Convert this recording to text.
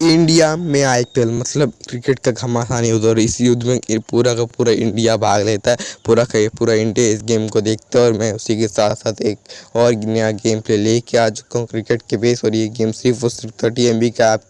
India में I P L मतलब cricket का घमासान युद्ध और इस युद्ध में पूरा का पूरा इंडिया भाग लेता है, पूरा का पूरा इंडिया इस गेम को देखता है और मैं उसी के साथ साथ एक और नया गेम प्ले लेके आ चुका हूँ क्रिकेट के बेस और ये गेम सिर्फ़ और सिर्फ़ थर्टी एम बी का